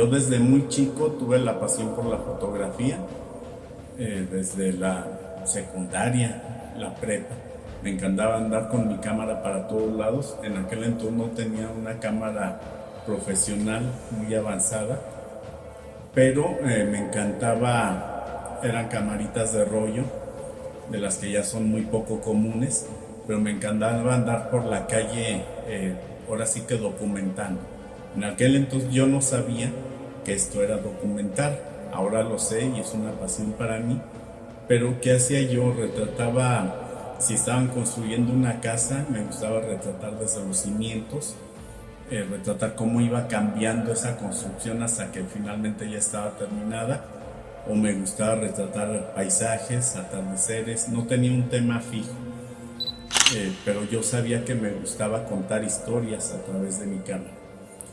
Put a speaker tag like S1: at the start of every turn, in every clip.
S1: Yo desde muy chico tuve la pasión por la fotografía, eh, desde la secundaria, la prepa. Me encantaba andar con mi cámara para todos lados. En aquel entonces no tenía una cámara profesional muy avanzada, pero eh, me encantaba, eran camaritas de rollo, de las que ya son muy poco comunes, pero me encantaba andar por la calle, eh, ahora sí que documentando. En aquel entonces yo no sabía esto era documentar, ahora lo sé y es una pasión para mí, pero ¿qué hacía yo? Retrataba, si estaban construyendo una casa, me gustaba retratar desde los cimientos, eh, retratar cómo iba cambiando esa construcción hasta que finalmente ya estaba terminada, o me gustaba retratar paisajes, atardeceres, no tenía un tema fijo, eh, pero yo sabía que me gustaba contar historias a través de mi cámara,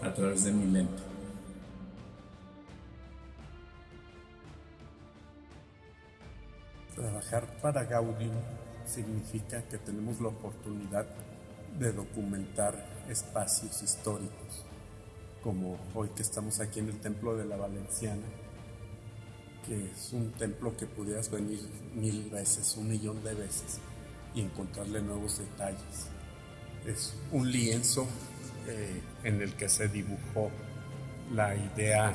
S1: a través de mi lente.
S2: Trabajar para Gaudium significa que tenemos la oportunidad de documentar espacios históricos, como hoy que estamos aquí en el Templo de la Valenciana, que es un templo que pudieras venir mil veces, un millón de veces, y encontrarle nuevos detalles. Es un lienzo eh, en el que se dibujó la idea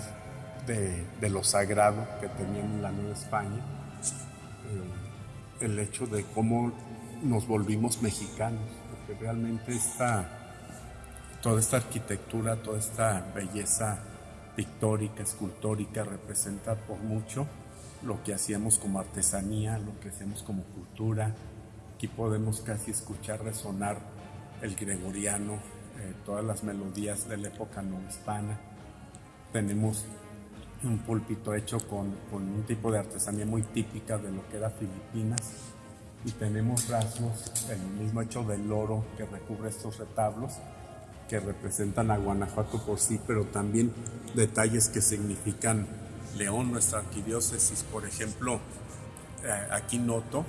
S2: de, de lo sagrado que tenían en la Nueva España, el hecho de cómo nos volvimos mexicanos realmente esta, toda esta arquitectura, toda esta belleza pictórica, escultórica representa por mucho lo que hacíamos como artesanía, lo que hacemos como cultura. Aquí podemos casi escuchar resonar el gregoriano, eh, todas las melodías de la época no hispana. Tenemos un púlpito hecho con, con un tipo de artesanía muy típica de lo que era Filipinas y tenemos rasgos, el mismo hecho del oro que recubre estos retablos que representan a Guanajuato por sí, pero también detalles que significan León, nuestra arquidiócesis. Por ejemplo, eh, aquí noto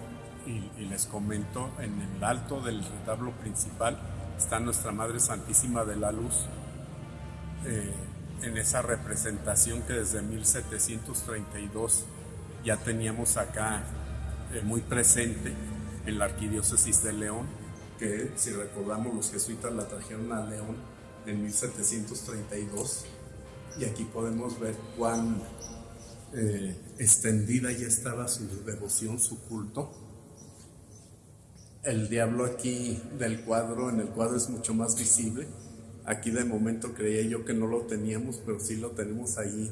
S2: y, les comento, en el alto del retablo principal está Nuestra Madre Santísima de la Luz, eh, en esa representación que desde 1732 ya teníamos acá eh, muy presente en la arquidiócesis de León, que si recordamos los jesuitas la trajeron a León en 1732 y aquí podemos ver cuán eh, extendida ya estaba su devoción, su culto. El diablo aquí del cuadro, en el cuadro es mucho más visible. Aquí de momento creía yo que no lo teníamos, pero sí lo tenemos ahí,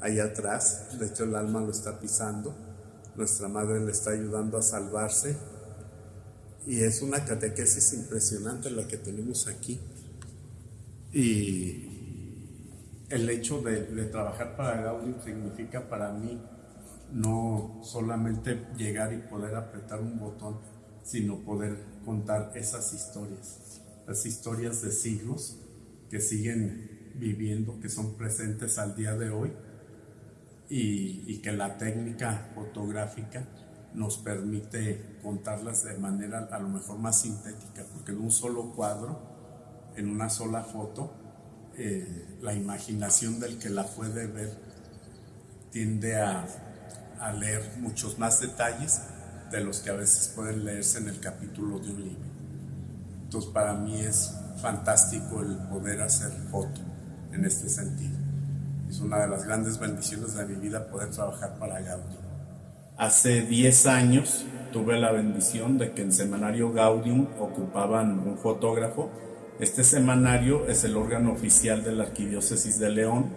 S2: ahí atrás. De hecho el alma lo está pisando nuestra madre le está ayudando a salvarse. Y es una catequesis impresionante la que tenemos aquí. Y el hecho de, trabajar para Gaudium significa para mí no solamente llegar y poder apretar un botón, sino poder contar esas historias, las historias de siglos que siguen viviendo, que son presentes al día de hoy y, que la técnica fotográfica nos permite contarlas de manera a lo mejor más sintética, porque en un solo cuadro, en una sola foto, eh, la imaginación del que la puede ver tiende a, a, leer muchos más detalles de los que a veces pueden leerse en el capítulo de un libro. Entonces para mí es fantástico el poder hacer foto en este sentido. Es una de las grandes bendiciones de mi vida poder trabajar para Gaudium.
S1: Hace 10 años tuve la bendición de que en Semanario Gaudium ocupaban un fotógrafo. Este semanario es el órgano oficial de la Arquidiócesis de León.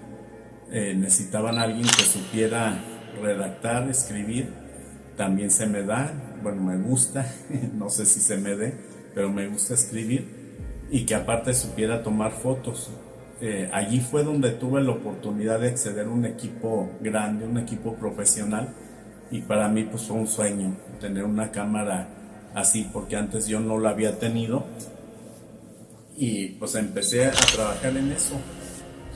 S1: Eh, necesitaban a alguien que supiera redactar, escribir. También se me da, bueno, me gusta, no sé si se me dé, pero me gusta escribir y que aparte supiera tomar fotos. Eh, allí fue donde tuve la oportunidad de acceder a un equipo grande, un equipo profesional y para mí pues fue un sueño tener una cámara así porque antes yo no la había tenido y pues empecé a trabajar en eso,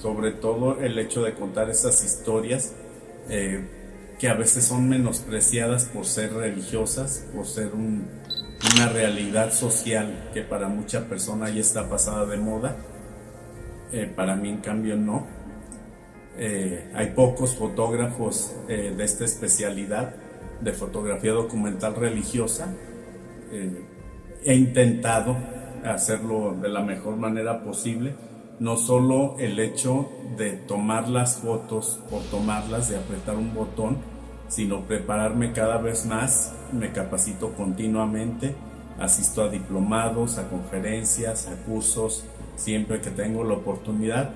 S1: sobre todo el hecho de contar esas historias eh, que a veces son menospreciadas por ser religiosas, por ser una realidad social que para mucha persona ya está pasada de moda eh, para mí en cambio no. Eh, hay pocos fotógrafos eh, de esta especialidad de fotografía documental religiosa. He intentado hacerlo de la mejor manera posible, no solo el hecho de tomar las fotos por tomarlas, de apretar un botón, sino prepararme cada vez más, me capacito continuamente, asisto a diplomados, a conferencias, a cursos, siempre que tengo la oportunidad.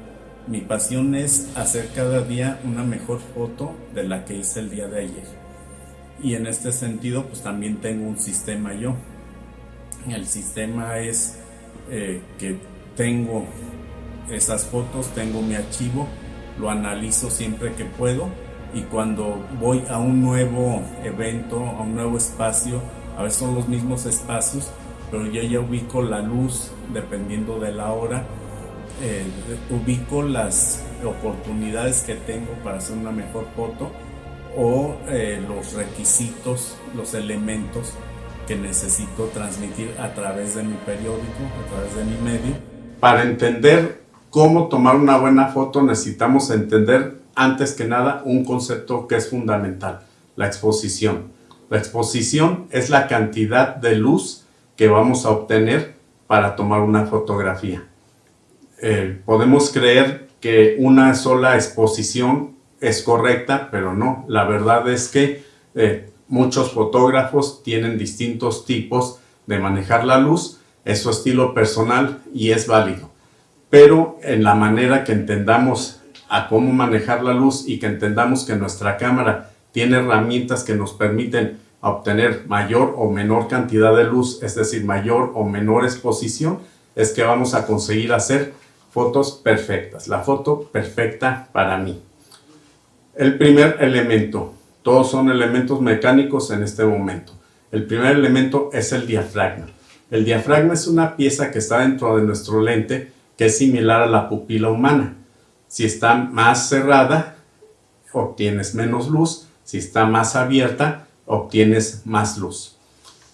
S1: Mi pasión es hacer cada día una mejor foto de la que hice el día de ayer. Y en este sentido, pues también tengo un sistema yo. El sistema es eh, que tengo esas fotos, tengo mi archivo, lo analizo siempre que puedo y cuando voy a un nuevo evento, a un nuevo espacio, a veces son los mismos espacios, pero yo ya ubico la luz dependiendo de la hora, eh, ubico las oportunidades que tengo para hacer una mejor foto o eh, los requisitos, los elementos que necesito transmitir a través de mi periódico, a través de mi medio.
S2: Para entender cómo tomar una buena foto necesitamos entender antes que nada un concepto que es fundamental, la exposición. La exposición es la cantidad de luz que vamos a obtener para tomar una fotografía. Eh, podemos creer que una sola exposición es correcta, pero no. La verdad es que eh, muchos fotógrafos tienen distintos tipos de manejar la luz, es su estilo personal y es válido. Pero en la manera que entendamos a cómo manejar la luz y que entendamos que nuestra cámara tiene herramientas que nos permiten obtener mayor o menor cantidad de luz, es decir, mayor o menor exposición, es que vamos a conseguir hacer fotos perfectas, la foto perfecta para mí. El primer elemento, todos son elementos mecánicos en este momento. El primer elemento es el diafragma. El diafragma es una pieza que está dentro de nuestro lente que es similar a la pupila humana. Si está más cerrada, obtienes menos luz. Si está más abierta, obtienes más luz.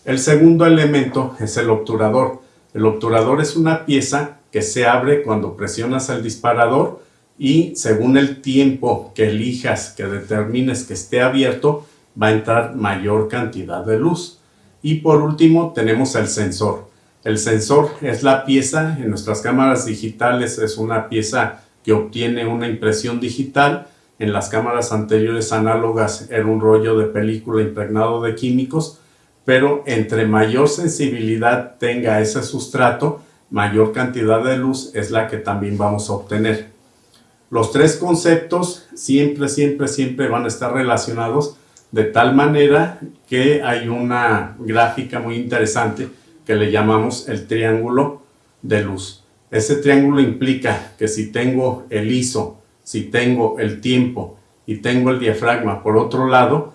S2: El segundo elemento es el obturador. El obturador es una pieza que se abre cuando presionas el disparador y según el tiempo que elijas, que determines que esté abierto, va a entrar mayor cantidad de luz. Y por último tenemos el sensor. El sensor es la pieza, en nuestras cámaras digitales es una pieza que obtiene una impresión digital en las cámaras anteriores análogas era un rollo de película impregnado de químicos, pero entre mayor sensibilidad tenga ese sustrato, mayor cantidad de luz es la que también vamos a obtener. Los tres conceptos siempre, siempre, siempre van a estar relacionados de tal manera que hay una gráfica muy interesante que le llamamos el triángulo de luz. Ese triángulo implica que si tengo el ISO si tengo el tiempo y tengo el diafragma por otro lado,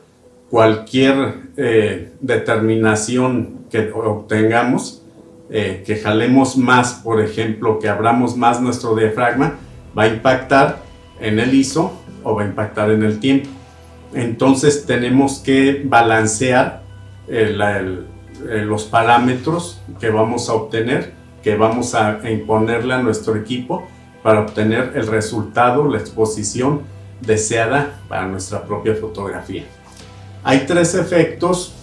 S2: cualquier eh, determinación que obtengamos, eh, que jalemos más, por ejemplo, que abramos más nuestro diafragma, va a impactar en el ISO o va a impactar en el tiempo. Entonces tenemos que balancear eh, los parámetros que vamos a obtener, que vamos a imponerle a nuestro equipo para obtener el resultado, la exposición deseada para nuestra propia fotografía. Hay tres efectos,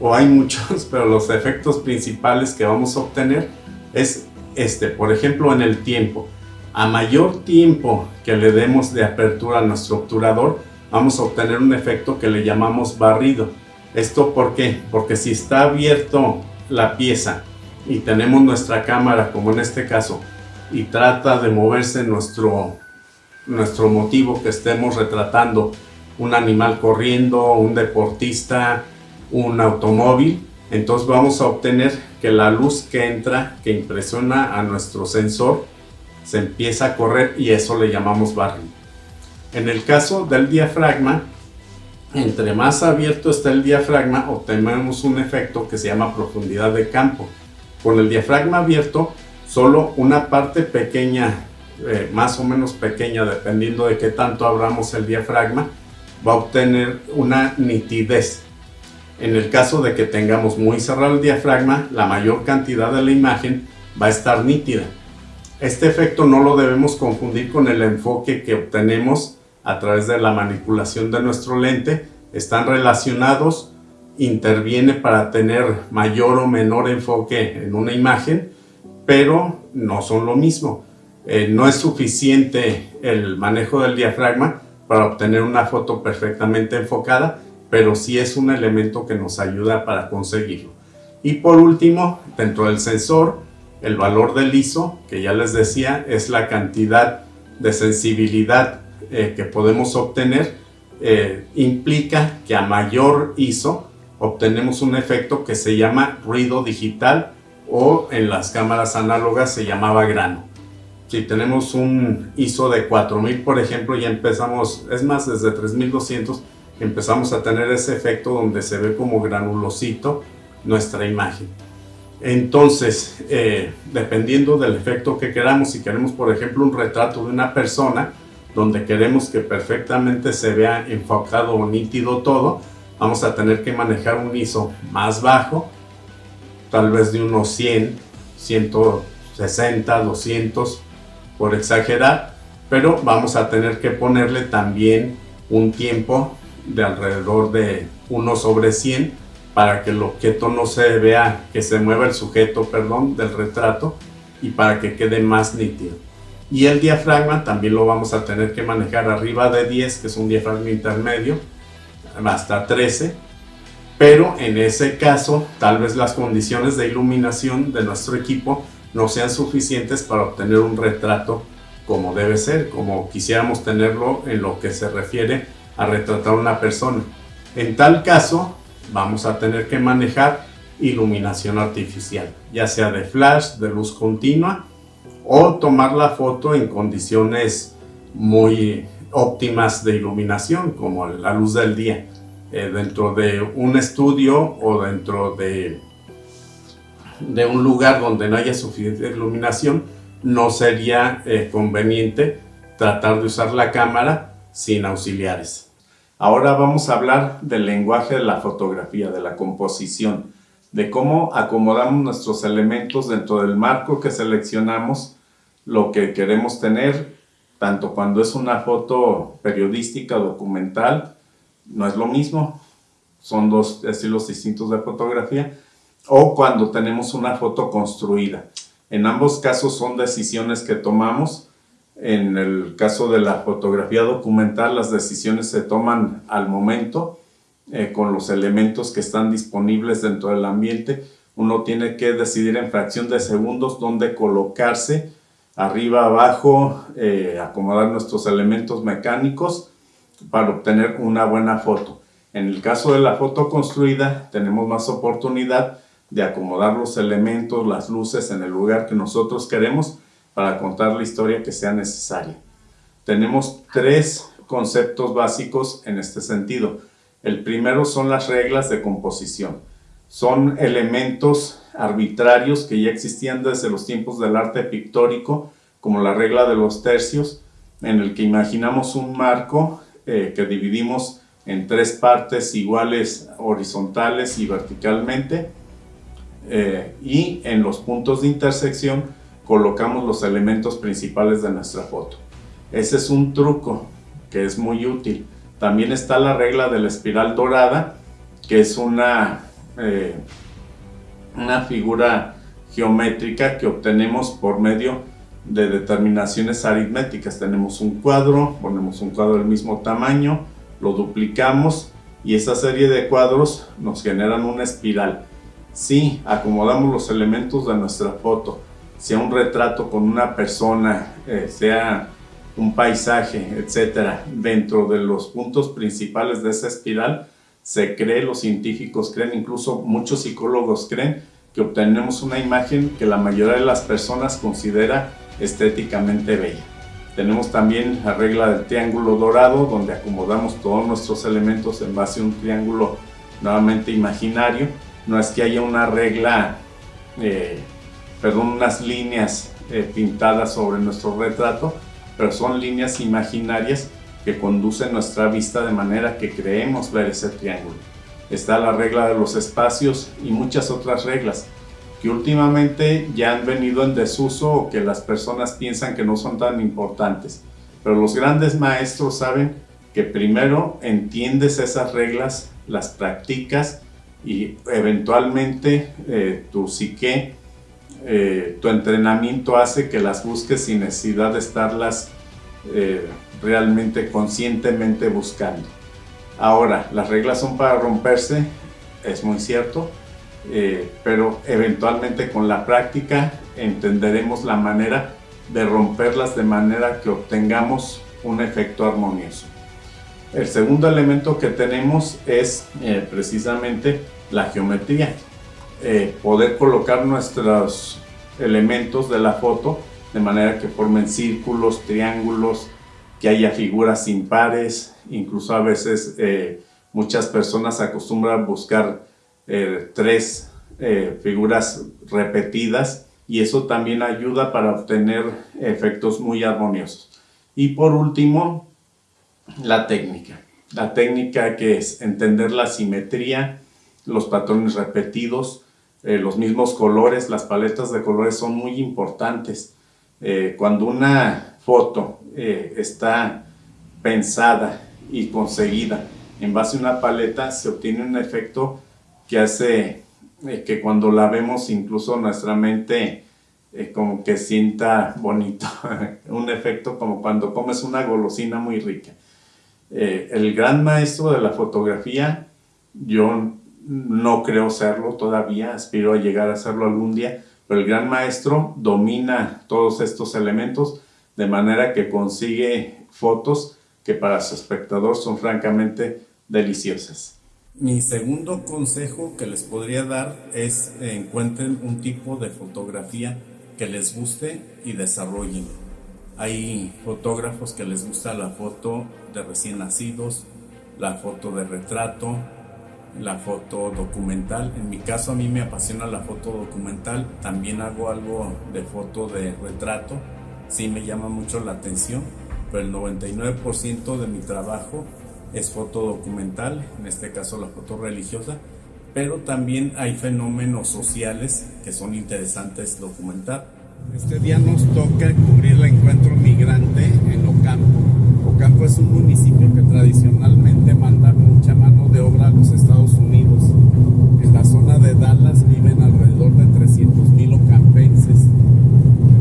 S2: o hay muchos, pero los efectos principales que vamos a obtener es este, por ejemplo en el tiempo. A mayor tiempo que le demos de apertura a nuestro obturador, vamos a obtener un efecto que le llamamos barrido. ¿Esto por qué? Porque si está abierto la pieza y tenemos nuestra cámara, como en este caso, y trata de moverse nuestro, nuestro motivo que estemos retratando, un animal corriendo, un deportista, un automóvil, entonces vamos a obtener que la luz que entra, que impresiona a nuestro sensor, se empieza a correr y eso le llamamos barrio. En el caso del diafragma, entre más abierto está el diafragma, obtenemos un efecto que se llama profundidad de campo. Con el diafragma abierto, solo una parte pequeña, eh, más o menos pequeña, dependiendo de qué tanto abramos el diafragma, va a obtener una nitidez. En el caso de que tengamos muy cerrado el diafragma, la mayor cantidad de la imagen va a estar nítida. Este efecto no lo debemos confundir con el enfoque que obtenemos a través de la manipulación de nuestro lente. Están relacionados, interviene para tener mayor o menor enfoque en una imagen, pero no son lo mismo. Eh, no es suficiente el manejo del diafragma para obtener una foto perfectamente enfocada, pero sí es un elemento que nos ayuda para conseguirlo. Y por último, dentro del sensor, el valor del ISO, que ya les decía, es la cantidad de sensibilidad eh, que podemos obtener, eh, implica que a mayor ISO obtenemos un efecto que se llama ruido digital o en las cámaras análogas se llamaba grano. Si tenemos un ISO de 4000, por ejemplo, ya empezamos, es más, desde 3200 empezamos a tener ese efecto donde se ve como granulosito nuestra imagen. Entonces, eh, dependiendo del efecto que queramos, si queremos, por ejemplo, un retrato de una persona, donde queremos que perfectamente se vea enfocado o nítido todo, vamos a tener que manejar un ISO más bajo, tal vez de unos 100, 160, 200, por exagerar, pero vamos a tener que ponerle también un tiempo de alrededor de 1 sobre 100 para que el objeto no se vea, que se mueva el sujeto, perdón, del retrato y para que quede más nítido. Y el diafragma también lo vamos a tener que manejar arriba de 10, que es un diafragma intermedio, hasta 13. Pero en ese caso, tal vez las condiciones de iluminación de nuestro equipo no sean suficientes para obtener un retrato como debe ser, como quisiéramos tenerlo en lo que se refiere a retratar a una persona. En tal caso, vamos a tener que manejar iluminación artificial, ya sea de flash, de luz continua o tomar la foto en condiciones muy óptimas de iluminación como la luz del día eh, dentro de un estudio o dentro de, de un lugar donde no haya suficiente iluminación no sería eh, conveniente tratar de usar la cámara sin auxiliares. Ahora vamos a hablar del lenguaje de la fotografía, de la composición, de cómo acomodamos nuestros elementos dentro del marco que seleccionamos, lo que queremos tener, tanto cuando es una foto periodística documental, no es lo mismo, son dos estilos distintos de fotografía, o cuando tenemos una foto construida. En ambos casos son decisiones que tomamos en el caso de la fotografía documental, las decisiones se toman al momento eh, con los elementos que están disponibles dentro del ambiente. Uno tiene que decidir en fracción de segundos dónde colocarse, arriba, abajo, eh, acomodar nuestros elementos mecánicos para obtener una buena foto. En el caso de la foto construida, tenemos más oportunidad de acomodar los elementos, las luces en el lugar que nosotros queremos para contar la historia que sea necesaria. Tenemos tres conceptos básicos en este sentido. El primero son las reglas de composición. Son elementos arbitrarios que ya existían desde los tiempos del arte pictórico, como la regla de los tercios, en el que imaginamos un marco eh, que dividimos en tres partes iguales horizontales y verticalmente, eh, y en los puntos de intersección colocamos los elementos principales de nuestra foto. Ese es un truco que es muy útil. También está la regla de la espiral dorada, que es una, eh, una figura geométrica que obtenemos por medio de determinaciones aritméticas. Tenemos un cuadro, ponemos un cuadro del mismo tamaño, lo duplicamos y esa serie de cuadros nos generan una espiral. Si acomodamos los elementos de nuestra foto sea un retrato con una persona, eh, sea un paisaje, etcétera, dentro de los puntos principales de esa espiral, se cree, los científicos creen, incluso muchos psicólogos creen, que obtenemos una imagen que la mayoría de las personas considera estéticamente bella. Tenemos también la regla del triángulo dorado, donde acomodamos todos nuestros elementos en base a un triángulo nuevamente imaginario. No es que haya una regla eh, perdón, unas líneas eh, pintadas sobre nuestro retrato, pero son líneas imaginarias que conducen nuestra vista de manera que creemos ver ese triángulo. Está la regla de los espacios y muchas otras reglas.
S1: que últimamente ya han venido en desuso o que las personas piensan que no son tan importantes. Pero los grandes maestros saben que primero entiendes esas reglas, las practicas y eventualmente eh, tu psique, eh, tu entrenamiento hace que las busques sin necesidad de estarlas eh, realmente conscientemente buscando. Ahora, las reglas son para romperse, es muy cierto, pero eventualmente con la práctica entenderemos la manera de romperlas de manera que obtengamos un efecto armonioso. El segundo elemento que tenemos es eh, precisamente la geometría. Eh, poder colocar nuestros elementos de la foto de manera que formen círculos, triángulos, que haya figuras impares, incluso a veces eh, muchas personas acostumbran buscar tres figuras repetidas y eso también ayuda para obtener efectos muy armoniosos. Y por último, la técnica. La técnica que es entender la simetría, los patrones repetidos, eh, los mismos colores, las paletas de colores son muy importantes. Eh, cuando una foto eh, está pensada y conseguida en base a una paleta, se obtiene un efecto que hace que cuando la vemos incluso nuestra mente como que sienta bonito, un efecto como cuando comes una golosina muy rica. Eh, el gran maestro de la fotografía, yo no creo serlo todavía, aspiro a llegar a serlo algún día, pero el gran maestro domina todos estos elementos de manera que consigue fotos que para su espectador son francamente deliciosas. Mi segundo consejo que les podría dar es encuentren un tipo de fotografía que les guste y desarrollen. Hay fotógrafos que les gusta la foto de recién nacidos, la foto de retrato, la foto documental. En mi caso a mí me apasiona la foto documental, también hago algo de foto de retrato, sí me llama mucho la atención, pero el 99% de mi trabajo es foto documental, en este caso la foto religiosa, pero también hay fenómenos sociales que son interesantes documentar.
S2: Este día nos toca cubrir el encuentro migrante en Ocampo. Ocampo es un municipio que tradicionalmente manda mucha mano de obra a los Estados Unidos. En la zona de Dallas viven alrededor de 300 mil ocampenses.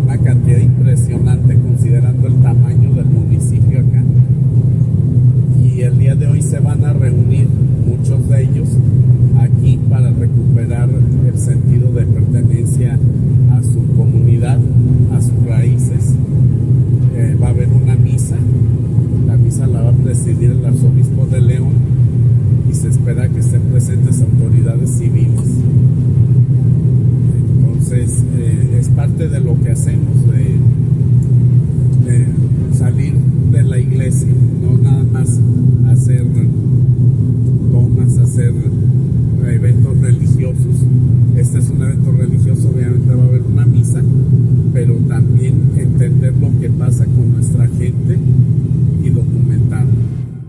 S2: Una cantidad impresionante considerando el tamaño del municipio acá. Y el día de hoy se van a reunir muchos de ellos aquí para recuperar el sentido de pertenencia a su comunidad, a sus raíces. Eh, va a haber una misa, la misa la va a presidir el arzobispo de León y se espera que estén presentes autoridades civiles. Entonces, eh, es parte de lo que hacemos, de, salir de la iglesia, no nada más hacer tomas, hacer eventos religiosos. Este es un evento religioso, obviamente va a haber una misa, pero también entender lo que pasa con nuestra gente y documentarlo.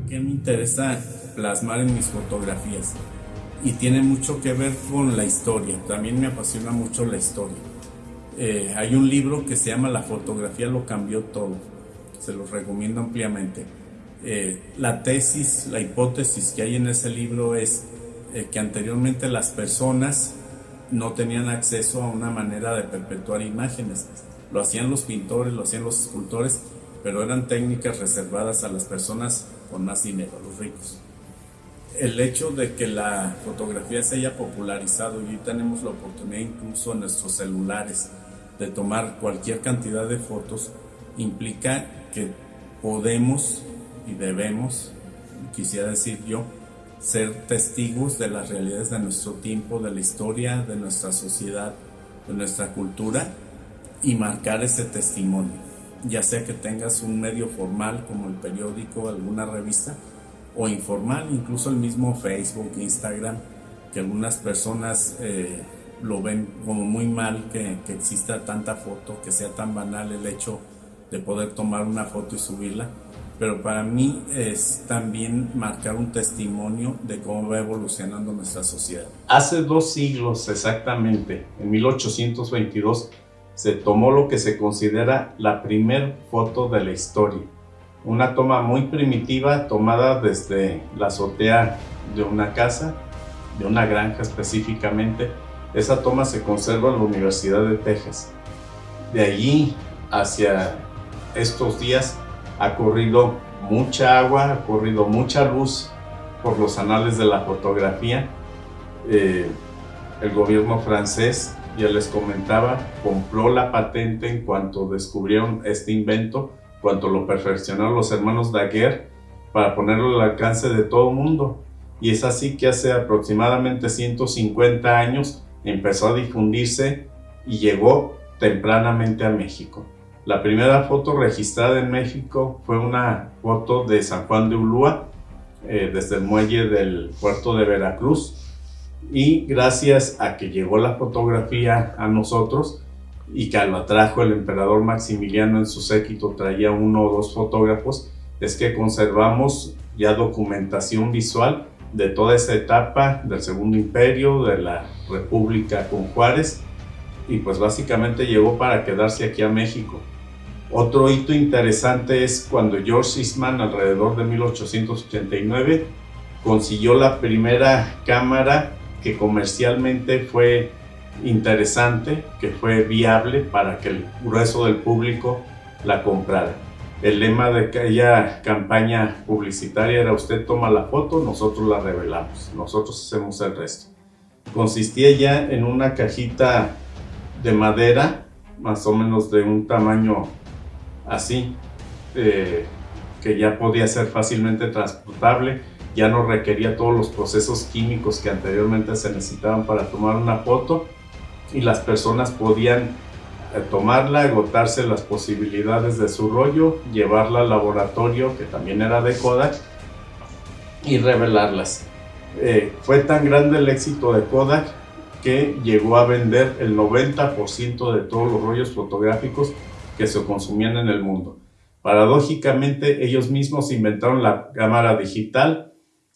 S1: ¿Qué me interesa en mis fotografías? Y tiene mucho que ver con la historia. También me apasiona mucho la historia. Eh, hay un libro que se llama La fotografía lo cambió todo. Se los recomiendo ampliamente. Eh, la tesis, la hipótesis que hay en ese libro es eh, que anteriormente las personas no tenían acceso a una manera de perpetuar imágenes. Lo hacían los pintores, lo hacían los escultores, pero eran técnicas reservadas a las personas con más dinero, los ricos. El hecho de que la fotografía se haya popularizado y tenemos la oportunidad incluso en nuestros celulares de tomar cualquier cantidad de fotos, implica que podemos y debemos, quisiera decir yo, ser testigos de las realidades de nuestro tiempo, de la historia, de nuestra sociedad, de nuestra cultura y marcar ese testimonio. Ya sea que tengas un medio formal como el periódico, alguna revista, o informal, incluso el mismo Facebook, Instagram, que algunas personas eh, lo ven como muy mal que, que exista tanta foto, que sea tan banal el hecho de poder tomar una foto y subirla pero para mí es también marcar un testimonio de cómo va evolucionando nuestra sociedad.
S3: Hace dos siglos exactamente, en 1822, se tomó lo que se considera la primer foto de la historia. Una toma muy primitiva tomada desde la azotea de una casa, de una granja específicamente. Esa toma se conserva en la Universidad de Texas. De allí hacia estos días ha corrido mucha agua, ha corrido mucha luz por los anales de la fotografía. Eh, el gobierno francés, ya les comentaba, compró la patente en cuanto descubrieron este invento, cuanto lo perfeccionaron los hermanos Daguerre para ponerlo al alcance de todo el mundo. Y es así que hace aproximadamente 150 años empezó a difundirse y llegó tempranamente a México. La primera foto registrada en México fue una foto de San Juan de Ulúa, eh, desde el muelle del puerto de Veracruz. Y gracias a que llegó la fotografía a nosotros y que lo trajo el emperador Maximiliano en su séquito, traía uno o dos fotógrafos, es que conservamos ya documentación visual de toda esa etapa del Segundo Imperio, de la República con Juárez, y pues básicamente llegó para quedarse aquí a México. Otro hito interesante es cuando George Eastman, alrededor de 1889, consiguió la primera cámara que comercialmente fue interesante, que fue viable para que el grueso del público la comprara. El lema de aquella campaña publicitaria era usted toma la foto, nosotros la revelamos, nosotros hacemos el resto. Consistía ya en una cajita de madera, más o menos de un tamaño así, eh, que ya podía ser fácilmente transportable, ya no requería todos los procesos químicos que anteriormente se necesitaban para tomar una foto y las personas podían eh, tomarla, agotarse las posibilidades de su rollo, llevarla al laboratorio, que también era de Kodak, y revelarlas. Eh, fue tan grande el éxito de Kodak que llegó a vender el 90% de todos los rollos fotográficos que se consumían en el mundo. Paradójicamente, ellos mismos inventaron la cámara digital,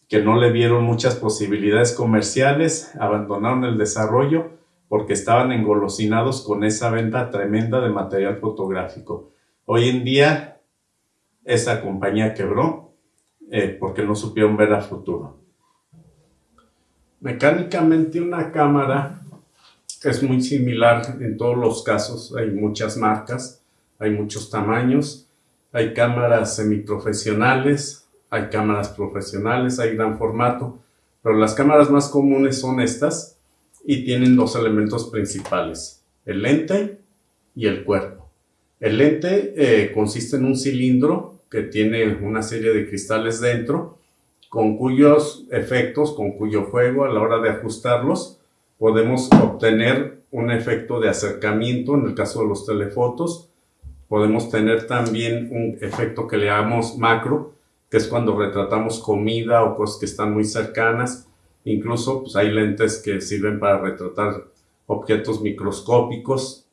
S3: que no le vieron muchas posibilidades comerciales, abandonaron el desarrollo porque estaban engolosinados con esa venta tremenda de material fotográfico. Hoy en día, esa compañía quebró eh, porque no supieron ver a futuro. Mecánicamente una cámara es muy similar en todos los casos, hay muchas marcas, hay muchos tamaños, hay cámaras semiprofesionales, hay cámaras profesionales, hay gran formato, pero las cámaras más comunes son estas y tienen dos elementos principales, el lente y el cuerpo. El lente eh, consiste en un cilindro que tiene una serie de cristales dentro, con cuyos efectos, con cuyo juego a la hora de ajustarlos, podemos obtener un efecto de acercamiento en el caso de los telefotos, Podemos tener también un efecto que le llamamos macro, que es cuando retratamos comida o cosas que están muy cercanas. Incluso pues, hay lentes que sirven para retratar objetos microscópicos.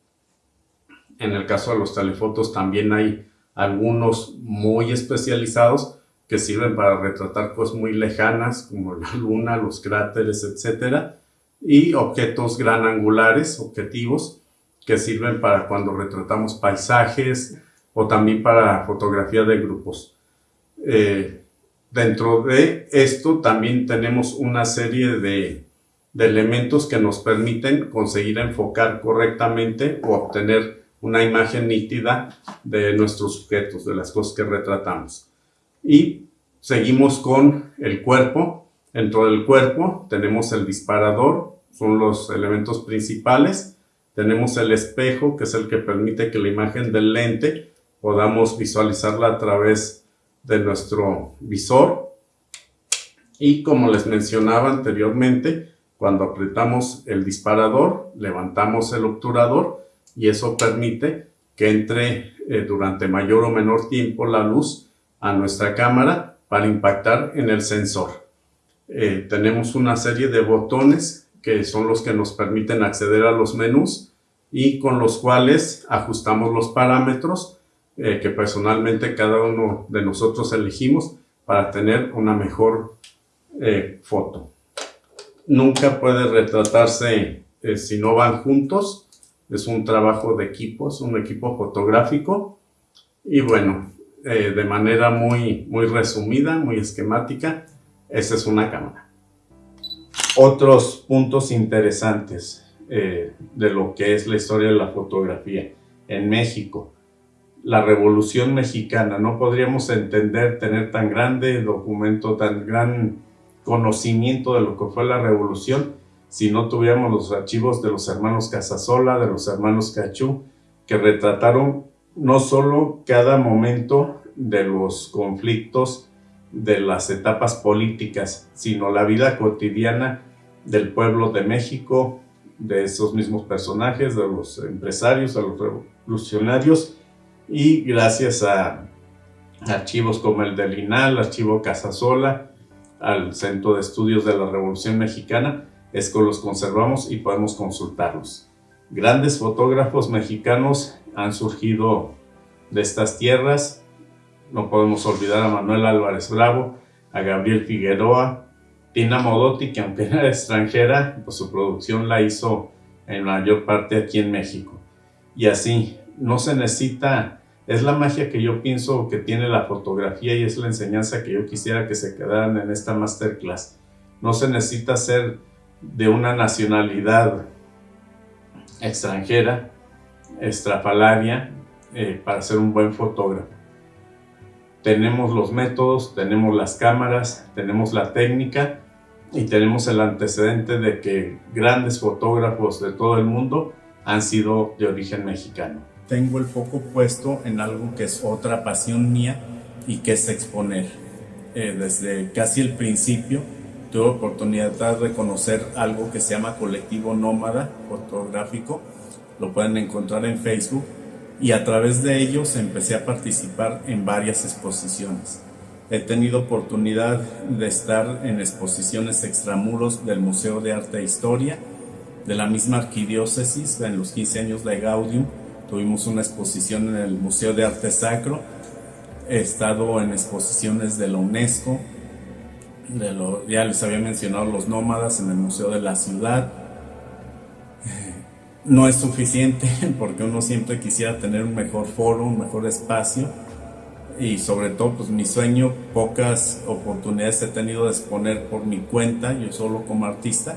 S3: En el caso de los telefotos también hay algunos muy especializados que sirven para retratar cosas muy lejanas como la luna, los cráteres, etc. Y objetos gran angulares, objetivos, que sirven para cuando retratamos paisajes o también para fotografía de grupos. Eh, dentro de esto también tenemos una serie de, elementos que nos permiten conseguir enfocar correctamente o obtener una imagen nítida de nuestros sujetos, de las cosas que retratamos. Y seguimos con el cuerpo. Dentro del cuerpo tenemos el disparador, son los elementos principales tenemos el espejo, que es el que permite que la imagen del lente podamos visualizarla a través de nuestro visor. Y como les mencionaba anteriormente, cuando apretamos el disparador, levantamos el obturador y eso permite que entre eh, durante mayor o menor tiempo la luz a nuestra cámara para impactar en el sensor. Eh, tenemos una serie de botones que son los que nos permiten acceder a los menús y con los cuales ajustamos los parámetros
S2: eh, que personalmente cada uno de nosotros elegimos para tener una mejor eh, foto. Nunca puede retratarse eh, si no van juntos. Es un trabajo de equipo, es un equipo fotográfico. Y bueno, de manera muy, muy resumida, muy esquemática, esa es una cámara. Otros puntos interesantes de lo que es la historia de la fotografía en México la Revolución Mexicana. No podríamos entender, tener tan grande documento, tan gran conocimiento de lo que fue la Revolución si no tuviéramos los archivos de los hermanos Casasola, de los hermanos Cachú, que retrataron no solo cada momento de los conflictos, de las etapas políticas, sino la vida cotidiana del pueblo de México, de esos mismos personajes, de los empresarios, de los revolucionarios, y gracias a archivos como el del INAL, archivo Casasola, al Centro de Estudios de la Revolución Mexicana, es que los conservamos y podemos consultarlos. Grandes fotógrafos mexicanos han surgido de estas tierras. No podemos olvidar a Manuel Álvarez Bravo, a Gabriel Figueroa, Tina Modotti, que aunque era extranjera, pues su producción la hizo en mayor parte aquí en México. Y así, no se necesita, es la magia que yo pienso que tiene la fotografía y es la enseñanza que yo quisiera que se quedaran en esta masterclass. No se necesita ser de una nacionalidad extranjera, estrafalaria, eh, para ser un buen fotógrafo. Tenemos los métodos, tenemos las cámaras, tenemos la técnica y tenemos el antecedente de que grandes fotógrafos de todo el mundo han sido de origen mexicano
S1: tengo el foco puesto en algo que es otra pasión mía y que es exponer. Eh, desde casi el principio tuve oportunidad de reconocer algo que se llama Colectivo Nómada Fotográfico, lo pueden encontrar en Facebook y a través de ellos empecé a participar en varias exposiciones. He tenido oportunidad de estar en exposiciones extramuros del Museo de Arte e Historia, de la misma arquidiócesis en los 15 años de Gaudium, Tuvimos una exposición en el Museo de Arte Sacro. He estado en exposiciones de la UNESCO. Ya les había mencionado los nómadas en el Museo de la Ciudad. No es suficiente porque uno siempre quisiera tener un mejor foro, un mejor espacio. Y sobre todo, pues mi sueño, pocas oportunidades he tenido de exponer por mi cuenta, yo solo como artista,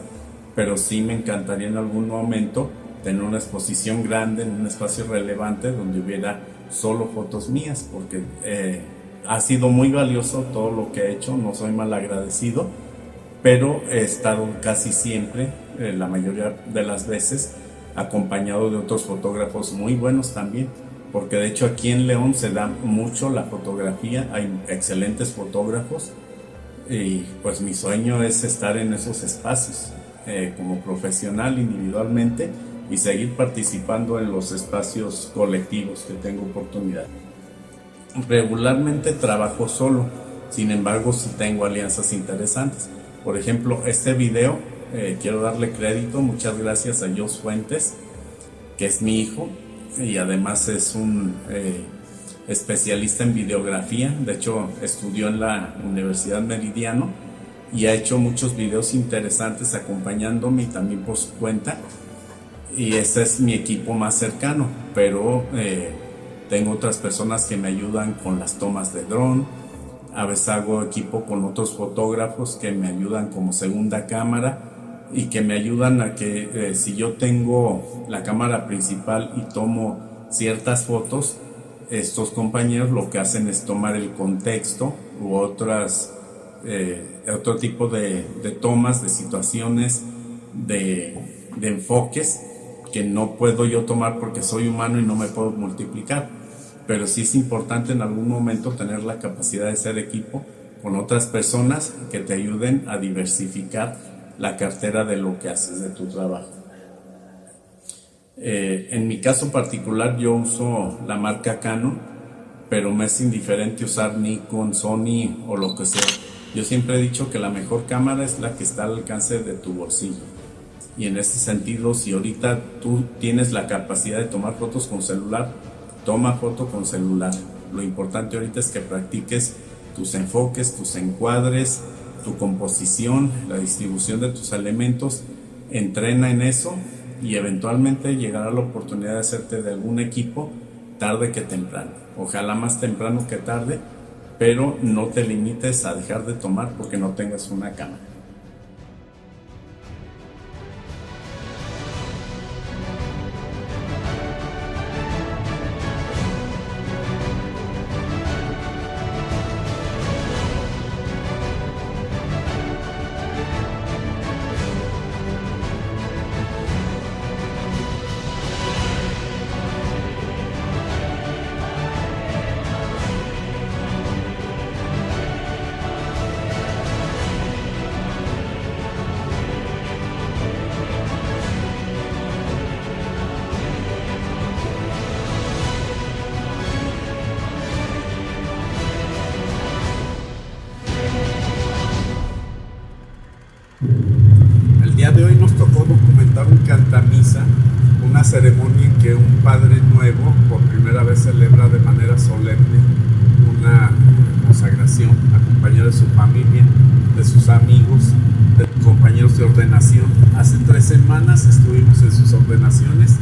S1: pero sí me encantaría en algún momento tener una exposición grande en un espacio relevante donde hubiera solo fotos mías, porque eh, ha sido muy valioso todo lo que he hecho, no soy mal agradecido, pero he estado casi siempre, eh, la mayoría de las veces, acompañado de otros fotógrafos muy buenos también, porque de hecho aquí en León se da mucho la fotografía, hay excelentes fotógrafos y pues mi sueño es estar en esos espacios eh, como profesional individualmente y seguir participando en los espacios colectivos que tengo oportunidad. Regularmente trabajo solo, sin embargo sí tengo alianzas interesantes. Por ejemplo, este video, eh, quiero darle crédito, muchas gracias a Jos Fuentes, que es mi hijo y además es un eh, especialista en videografía, de hecho estudió en la Universidad Meridiano y ha hecho muchos videos interesantes acompañándome y también por su cuenta y ese es mi equipo más cercano, pero eh, tengo otras personas que me ayudan con las tomas de dron, a veces hago equipo con otros fotógrafos que me ayudan como segunda cámara y que me ayudan a que eh, si yo tengo la cámara principal y tomo ciertas fotos, estos compañeros lo que hacen es tomar el contexto u otras, eh, otro tipo de, tomas, de situaciones, de enfoques que no puedo yo tomar porque soy humano y no me puedo multiplicar. Pero sí es importante en algún momento tener la capacidad de ser equipo con otras personas que te ayuden a diversificar la cartera de lo que haces de tu trabajo. Eh, en mi caso particular yo uso la marca Canon, pero me es indiferente usar Nikon, Sony o lo que sea. Yo siempre he dicho que la mejor cámara es la que está al alcance de tu bolsillo. Y en ese sentido, si ahorita tú tienes la capacidad de tomar fotos con celular, toma foto con celular. Lo importante ahorita es que practiques tus enfoques, tus encuadres, tu composición, la distribución de tus elementos. Entrena en eso y eventualmente llegará la oportunidad de hacerte de algún equipo tarde que temprano. Ojalá más temprano que tarde, pero no te limites a dejar de tomar porque no tengas una cámara.
S2: Amigos, de compañeros de ordenación. Hace tres semanas estuvimos en sus ordenaciones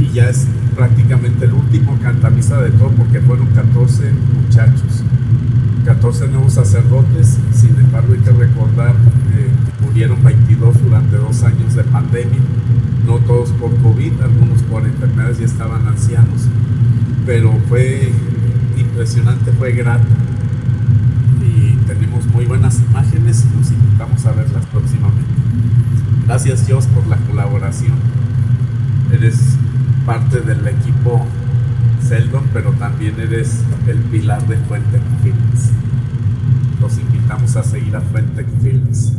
S2: y ya es prácticamente el último cantamisa de todo porque fueron 14 muchachos, 14 nuevos sacerdotes, sin embargo hay que recordar eh, que murieron 22 durante dos años de pandemia, no todos por COVID, algunos por enfermedades y estaban ancianos, pero fue impresionante, fue grato tenemos muy buenas imágenes y los invitamos a verlas próximamente. Gracias Dios por la colaboración, eres parte del equipo Seldon, pero también eres el pilar de Fuente Films. Los invitamos a seguir a Fuente Films.